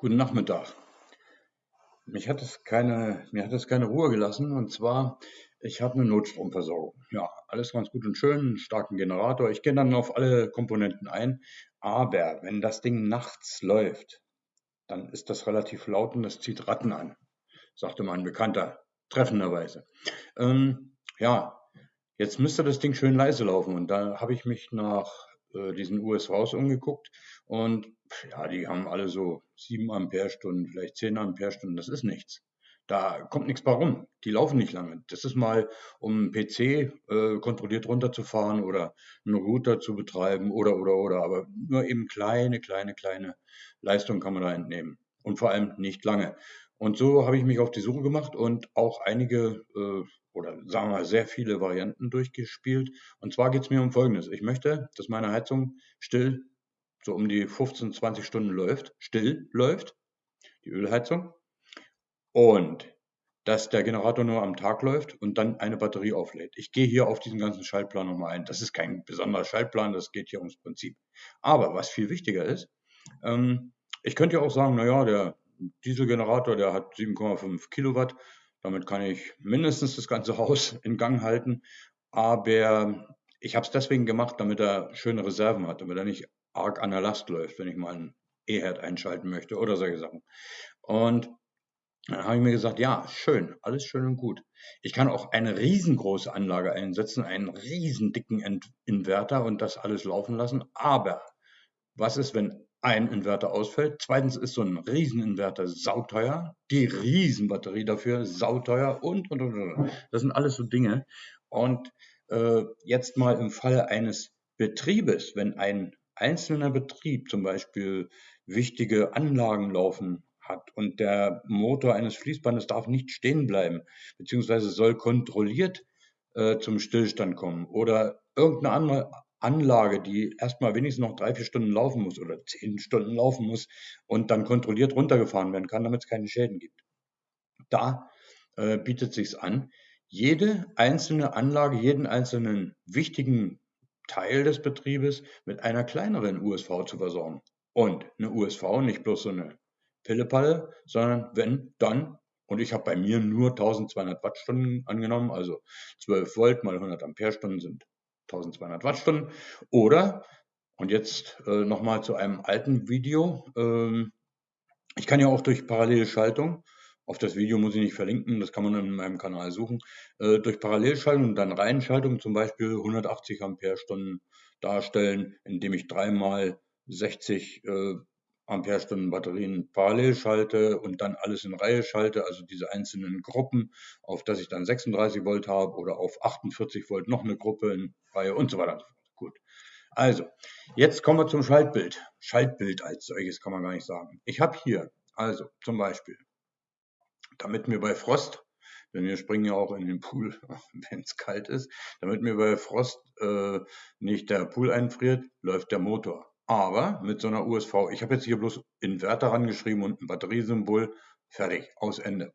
Guten Nachmittag. Mich hat es keine, mir hat es keine Ruhe gelassen. Und zwar, ich habe eine Notstromversorgung. Ja, alles ganz gut und schön, einen starken Generator. Ich gehe dann auf alle Komponenten ein. Aber wenn das Ding nachts läuft, dann ist das relativ laut und das zieht Ratten an, sagte mein Bekannter, treffenderweise. Ähm, ja, jetzt müsste das Ding schön leise laufen. Und da habe ich mich nach äh, diesen USVs umgeguckt und ja, die haben alle so 7 Ampere-Stunden, vielleicht 10 Ampere-Stunden, das ist nichts. Da kommt nichts bei rum. Die laufen nicht lange. Das ist mal, um einen PC äh, kontrolliert runterzufahren oder einen Router zu betreiben oder, oder, oder. Aber nur eben kleine, kleine, kleine Leistung kann man da entnehmen. Und vor allem nicht lange. Und so habe ich mich auf die Suche gemacht und auch einige äh, oder sagen wir mal sehr viele Varianten durchgespielt. Und zwar geht es mir um Folgendes. Ich möchte, dass meine Heizung still so um die 15, 20 Stunden läuft, still läuft, die Ölheizung. Und dass der Generator nur am Tag läuft und dann eine Batterie auflädt. Ich gehe hier auf diesen ganzen Schaltplan nochmal ein. Das ist kein besonderer Schaltplan, das geht hier ums Prinzip. Aber was viel wichtiger ist, ähm, ich könnte ja auch sagen, naja, der Dieselgenerator, der hat 7,5 Kilowatt, damit kann ich mindestens das ganze Haus in Gang halten. Aber ich habe es deswegen gemacht, damit er schöne Reserven hat, damit er nicht arg an der Last läuft, wenn ich mal einen E-Herd einschalten möchte oder solche Sachen. Und dann habe ich mir gesagt, ja, schön, alles schön und gut. Ich kann auch eine riesengroße Anlage einsetzen, einen riesen dicken Inverter und das alles laufen lassen. Aber was ist, wenn ein Inverter ausfällt. Zweitens ist so ein Rieseninverter sauteuer, die Riesenbatterie dafür sauteuer und, und, und, und. Das sind alles so Dinge. Und jetzt mal im Fall eines Betriebes, wenn ein einzelner Betrieb zum Beispiel wichtige Anlagen laufen hat und der Motor eines Fließbandes darf nicht stehen bleiben, beziehungsweise soll kontrolliert äh, zum Stillstand kommen oder irgendeine andere Anlage, die erstmal wenigstens noch drei, vier Stunden laufen muss oder zehn Stunden laufen muss und dann kontrolliert runtergefahren werden kann, damit es keine Schäden gibt. Da äh, bietet sich's an, jede einzelne Anlage, jeden einzelnen wichtigen Teil des Betriebes mit einer kleineren USV zu versorgen. Und eine USV, nicht bloß so eine Pillepalle, sondern wenn, dann, und ich habe bei mir nur 1200 Wattstunden angenommen, also 12 Volt mal 100 Ampere-Stunden sind 1200 Wattstunden. Oder, und jetzt äh, nochmal zu einem alten Video, ähm, ich kann ja auch durch Parallelschaltung, auf das Video muss ich nicht verlinken, das kann man in meinem Kanal suchen, äh, durch Parallelschaltung und dann Reihenschaltung zum Beispiel 180 Ampere-Stunden darstellen, indem ich dreimal 60 äh, Ampere-Stunden Batterien parallel schalte und dann alles in Reihe schalte, also diese einzelnen Gruppen, auf das ich dann 36 Volt habe oder auf 48 Volt noch eine Gruppe in Reihe und so weiter. Gut. Also, jetzt kommen wir zum Schaltbild. Schaltbild als solches kann man gar nicht sagen. Ich habe hier also zum Beispiel, damit mir bei Frost, denn wir springen ja auch in den Pool, wenn es kalt ist, damit mir bei Frost äh, nicht der Pool einfriert, läuft der Motor. Aber mit so einer USV, ich habe jetzt hier bloß Inverter rangeschrieben und ein Batteriesymbol, fertig, aus Ende.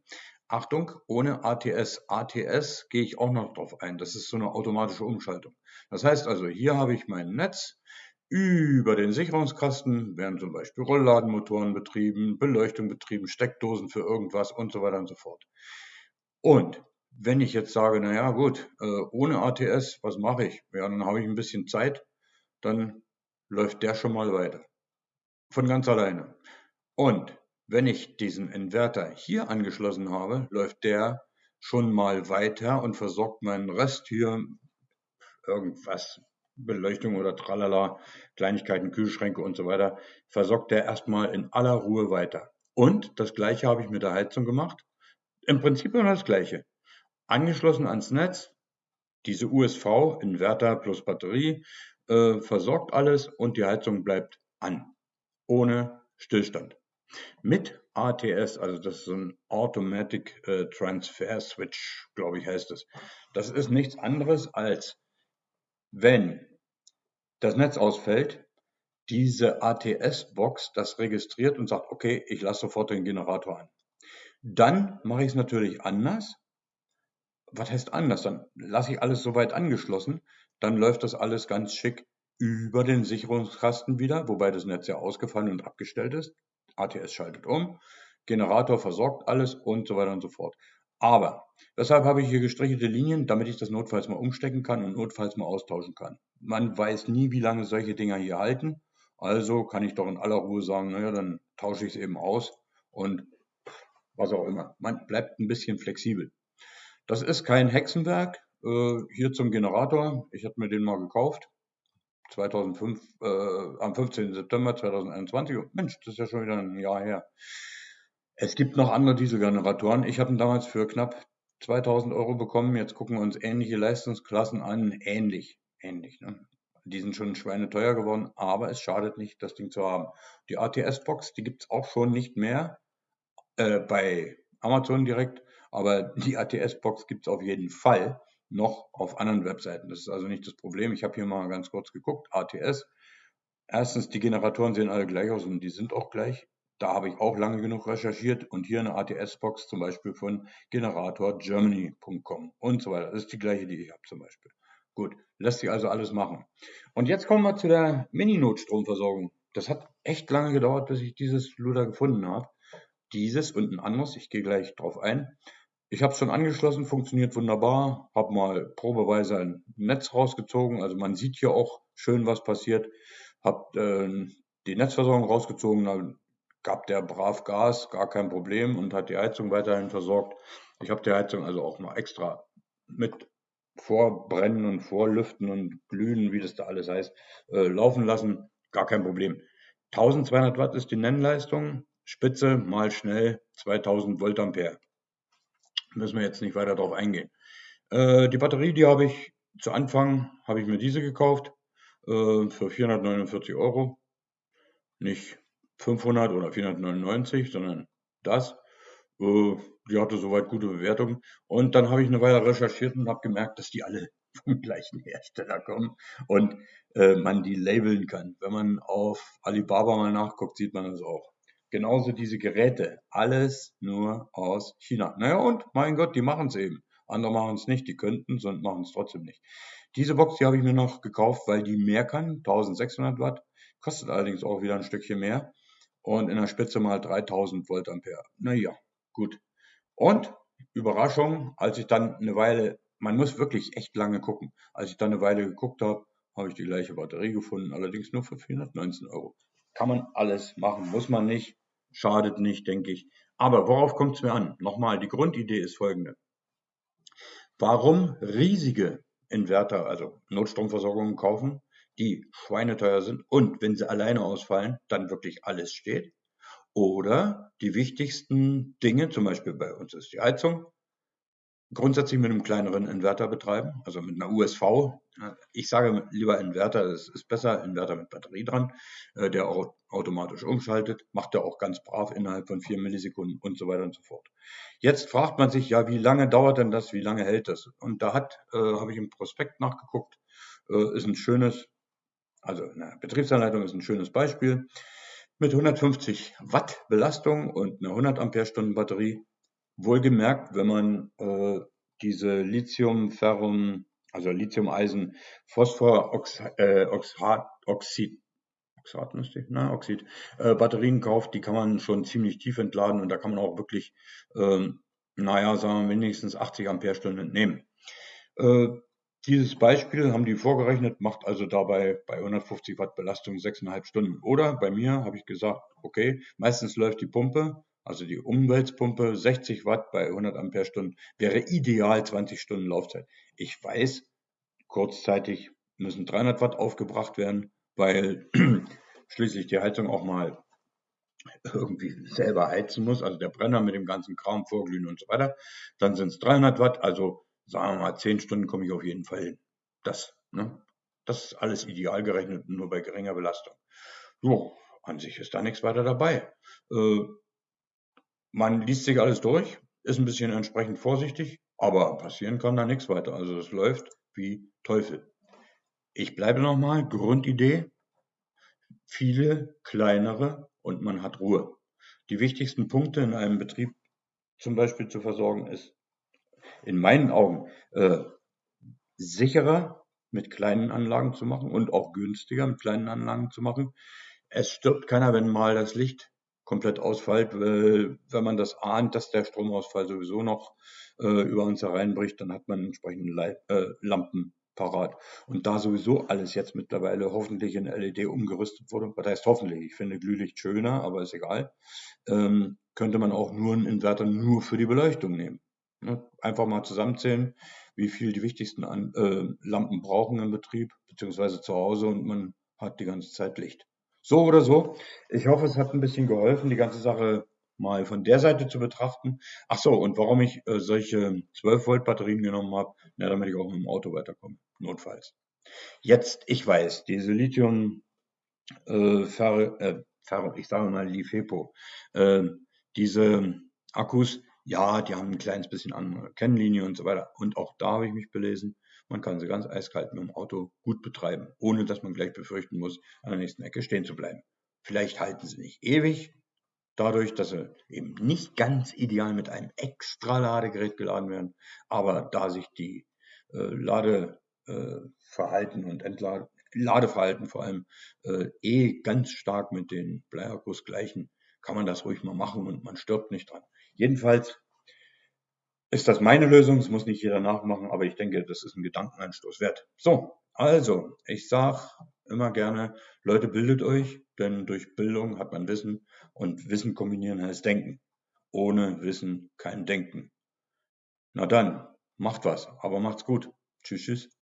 Achtung, ohne ATS. ATS gehe ich auch noch drauf ein. Das ist so eine automatische Umschaltung. Das heißt also, hier habe ich mein Netz. Über den Sicherungskasten werden zum Beispiel Rollladenmotoren betrieben, Beleuchtung betrieben, Steckdosen für irgendwas und so weiter und so fort. Und wenn ich jetzt sage, naja gut, äh, ohne ATS, was mache ich? Ja, dann habe ich ein bisschen Zeit, dann läuft der schon mal weiter. Von ganz alleine. Und wenn ich diesen Inverter hier angeschlossen habe, läuft der schon mal weiter und versorgt meinen Rest hier irgendwas, Beleuchtung oder tralala, Kleinigkeiten, Kühlschränke und so weiter, versorgt der erstmal in aller Ruhe weiter. Und das gleiche habe ich mit der Heizung gemacht. Im Prinzip immer das gleiche. Angeschlossen ans Netz, diese USV, Inverter plus Batterie, äh, versorgt alles und die Heizung bleibt an, ohne Stillstand. Mit ATS, also das ist so ein Automatic äh, Transfer Switch, glaube ich, heißt es. Das ist nichts anderes als, wenn das Netz ausfällt, diese ATS-Box das registriert und sagt, okay, ich lasse sofort den Generator an. Dann mache ich es natürlich anders. Was heißt anders? Dann lasse ich alles soweit angeschlossen, dann läuft das alles ganz schick über den Sicherungskasten wieder, wobei das Netz ja ausgefallen und abgestellt ist. ATS schaltet um, Generator versorgt alles und so weiter und so fort. Aber weshalb habe ich hier gestrichelte Linien, damit ich das notfalls mal umstecken kann und notfalls mal austauschen kann. Man weiß nie, wie lange solche Dinger hier halten. Also kann ich doch in aller Ruhe sagen, naja, dann tausche ich es eben aus und was auch immer. Man bleibt ein bisschen flexibel. Das ist kein Hexenwerk. Äh, hier zum Generator. Ich hatte mir den mal gekauft. 2005, äh, am 15. September 2021. Mensch, das ist ja schon wieder ein Jahr her. Es gibt noch andere Dieselgeneratoren. Ich habe ihn damals für knapp 2000 Euro bekommen. Jetzt gucken wir uns ähnliche Leistungsklassen an. Ähnlich, ähnlich. Ne? Die sind schon schweineteuer geworden, aber es schadet nicht, das Ding zu haben. Die ATS-Box, die gibt es auch schon nicht mehr äh, bei Amazon direkt, aber die ATS-Box gibt es auf jeden Fall noch auf anderen Webseiten. Das ist also nicht das Problem. Ich habe hier mal ganz kurz geguckt. ATS. Erstens, die Generatoren sehen alle gleich aus und die sind auch gleich. Da habe ich auch lange genug recherchiert und hier eine ATS-Box zum Beispiel von generatorgermany.com und so weiter. Das ist die gleiche, die ich habe zum Beispiel. Gut, lässt sich also alles machen. Und jetzt kommen wir zu der Mini-Notstromversorgung. Das hat echt lange gedauert, bis ich dieses Luder gefunden habe. Dieses und ein anderes, ich gehe gleich drauf ein. Ich habe es schon angeschlossen, funktioniert wunderbar. Habe mal probeweise ein Netz rausgezogen. Also man sieht hier auch schön, was passiert. Habe äh, die Netzversorgung rausgezogen, gab der brav Gas, gar kein Problem und hat die Heizung weiterhin versorgt. Ich habe die Heizung also auch mal extra mit Vorbrennen und Vorlüften und Glühen, wie das da alles heißt, äh, laufen lassen. Gar kein Problem. 1200 Watt ist die Nennleistung. Spitze mal schnell 2000 Volt Ampere. Müssen wir jetzt nicht weiter darauf eingehen. Äh, die Batterie, die habe ich zu Anfang, habe ich mir diese gekauft äh, für 449 Euro. Nicht 500 oder 499, sondern das. Äh, die hatte soweit gute Bewertungen. Und dann habe ich eine Weile recherchiert und habe gemerkt, dass die alle vom gleichen Hersteller kommen und äh, man die labeln kann. Wenn man auf Alibaba mal nachguckt, sieht man das auch. Genauso diese Geräte, alles nur aus China. Naja, und mein Gott, die machen es eben. Andere machen es nicht, die könnten es und machen es trotzdem nicht. Diese Box, die habe ich mir noch gekauft, weil die mehr kann, 1600 Watt, kostet allerdings auch wieder ein Stückchen mehr und in der Spitze mal 3000 Volt Ampere. Naja, gut. Und Überraschung, als ich dann eine Weile, man muss wirklich echt lange gucken, als ich dann eine Weile geguckt habe, habe ich die gleiche Batterie gefunden, allerdings nur für 419 Euro. Kann man alles machen, muss man nicht, schadet nicht, denke ich. Aber worauf kommt es mir an? Nochmal, die Grundidee ist folgende. Warum riesige Inverter, also Notstromversorgungen kaufen, die schweineteuer sind und wenn sie alleine ausfallen, dann wirklich alles steht. Oder die wichtigsten Dinge, zum Beispiel bei uns ist die Heizung, grundsätzlich mit einem kleineren Inverter betreiben, also mit einer USV. Ich sage lieber Inverter, es ist besser, Inverter mit Batterie dran, äh, der auch automatisch umschaltet, macht er auch ganz brav innerhalb von vier Millisekunden und so weiter und so fort. Jetzt fragt man sich ja, wie lange dauert denn das, wie lange hält das? Und da hat, äh, habe ich im Prospekt nachgeguckt, äh, ist ein schönes also eine Betriebsanleitung ist ein schönes Beispiel. Mit 150 Watt Belastung und einer 100 Ampere-Stunden Batterie. Wohlgemerkt, wenn man äh, diese Lithium-Ferrum, also Lithium-Eisen, Phosphor-Oxid, äh, Oxid, Oxid müsste ich, na, Oxid, äh, Batterien kauft, die kann man schon ziemlich tief entladen und da kann man auch wirklich, ähm, naja, sagen wir mindestens 80 Ampere-Stunden entnehmen. Äh, dieses Beispiel haben die vorgerechnet, macht also dabei bei 150 Watt Belastung 6,5 Stunden. Oder bei mir habe ich gesagt, okay, meistens läuft die Pumpe, also die Umweltpumpe 60 Watt bei 100 Ampere-Stunden, wäre ideal 20 Stunden Laufzeit. Ich weiß, kurzzeitig müssen 300 Watt aufgebracht werden, weil schließlich die Heizung auch mal irgendwie selber heizen muss, also der Brenner mit dem ganzen Kram vorglühen und so weiter. Dann sind es 300 Watt, also sagen wir mal, zehn Stunden komme ich auf jeden Fall hin. Das, ne? Das ist alles ideal gerechnet, nur bei geringer Belastung. So, an sich ist da nichts weiter dabei. Äh, man liest sich alles durch, ist ein bisschen entsprechend vorsichtig, aber passieren kann da nichts weiter. Also es läuft wie Teufel. Ich bleibe nochmal, Grundidee, viele kleinere und man hat Ruhe. Die wichtigsten Punkte in einem Betrieb zum Beispiel zu versorgen ist in meinen Augen äh, sicherer mit kleinen Anlagen zu machen und auch günstiger mit kleinen Anlagen zu machen. Es stirbt keiner, wenn mal das Licht komplett ausfällt, weil wenn man das ahnt, dass der Stromausfall sowieso noch äh, über uns hereinbricht, dann hat man entsprechende Leit äh, Lampen parat. Und da sowieso alles jetzt mittlerweile hoffentlich in LED umgerüstet wurde, was heißt hoffentlich, ich finde Glühlicht schöner, aber ist egal, ähm, könnte man auch nur einen Inverter nur für die Beleuchtung nehmen. Ne? Einfach mal zusammenzählen, wie viel die wichtigsten An äh, Lampen brauchen im Betrieb, beziehungsweise zu Hause und man hat die ganze Zeit Licht. So oder so. Ich hoffe, es hat ein bisschen geholfen, die ganze Sache mal von der Seite zu betrachten. Ach so, und warum ich äh, solche 12 Volt Batterien genommen habe, na, damit ich auch mit dem Auto weiterkomme, notfalls. Jetzt, ich weiß, diese Lithium äh, Fer, äh, Fer, ich sage mal LiFePO, äh, diese Akkus, ja, die haben ein kleines bisschen andere Kennlinie und so weiter. Und auch da habe ich mich belesen. Man kann sie ganz eiskalt mit dem Auto gut betreiben, ohne dass man gleich befürchten muss, an der nächsten Ecke stehen zu bleiben. Vielleicht halten sie nicht ewig, dadurch, dass sie eben nicht ganz ideal mit einem extra Ladegerät geladen werden, aber da sich die äh, Ladeverhalten äh, und Entlade Ladeverhalten vor allem äh, eh ganz stark mit den Bleiakkus gleichen, kann man das ruhig mal machen und man stirbt nicht dran. Jedenfalls ist das meine Lösung, das muss nicht jeder nachmachen, aber ich denke, das ist ein Gedankenanstoß wert. So, also, ich sage immer gerne, Leute, bildet euch, denn durch Bildung hat man Wissen und Wissen kombinieren heißt Denken. Ohne Wissen kein Denken. Na dann, macht was, aber macht's gut. Tschüss, tschüss.